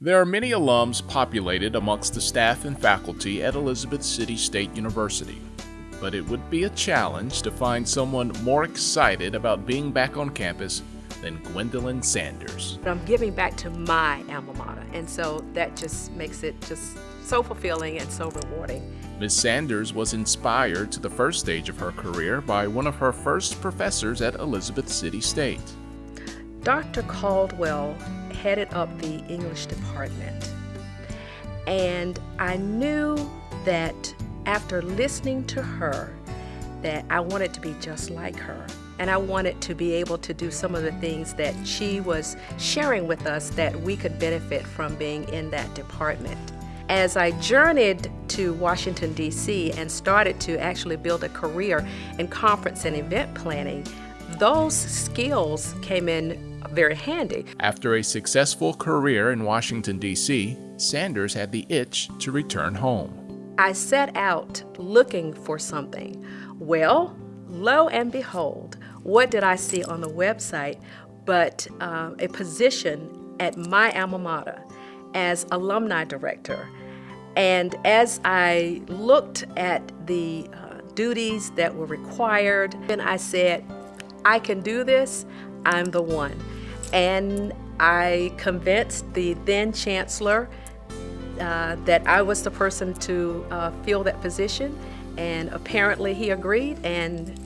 There are many alums populated amongst the staff and faculty at Elizabeth City State University, but it would be a challenge to find someone more excited about being back on campus than Gwendolyn Sanders. Um, I'm giving back to my alma mater, and so that just makes it just so fulfilling and so rewarding. Ms. Sanders was inspired to the first stage of her career by one of her first professors at Elizabeth City State. Dr. Caldwell headed up the English department. And I knew that after listening to her, that I wanted to be just like her. And I wanted to be able to do some of the things that she was sharing with us that we could benefit from being in that department. As I journeyed to Washington, D.C., and started to actually build a career in conference and event planning, those skills came in very handy. After a successful career in Washington, D.C., Sanders had the itch to return home. I set out looking for something. Well, lo and behold, what did I see on the website but uh, a position at my alma mater as alumni director. And as I looked at the uh, duties that were required, and I said, I can do this, I'm the one. And I convinced the then chancellor uh, that I was the person to uh, fill that position, and apparently he agreed, and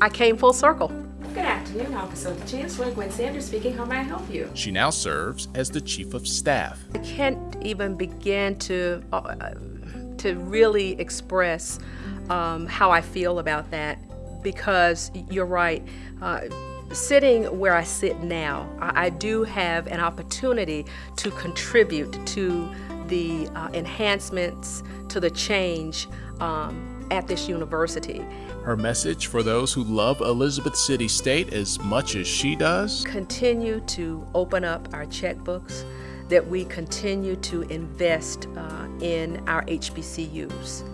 I came full circle. Good afternoon, Office of the Chancellor. Gwen Sanders speaking. How may I help you? She now serves as the Chief of Staff. I can't even begin to, uh, to really express um, how I feel about that because you're right. Sitting where I sit now, I, I, do have an opportunity to contribute to the uh, enhancements, to the change um, at this university. Her message for those who love Elizabeth City State as much as she does? Continue to open up our checkbooks, that we continue to invest uh, in our HBCUs,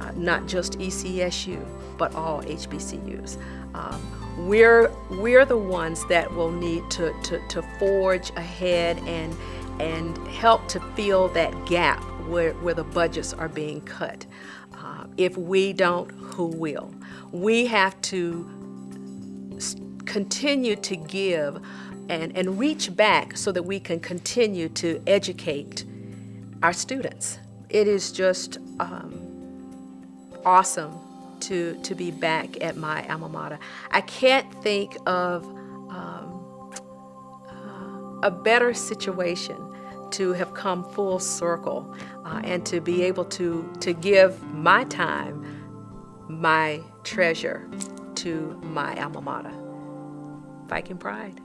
uh, not just ECSU, but all HBCUs. Um, we're we're the ones that will need to, to, to forge ahead and and help to fill that gap where, where the budgets are being cut. Uh, if we don't, who will? We have to continue to give and, and reach back so that we can continue to educate our students. It is just um, awesome to, to be back at my alma mater. I can't think of um, uh, a better situation to have come full circle uh, and to be able to, to give my time, my treasure to my alma mater. Viking Pride.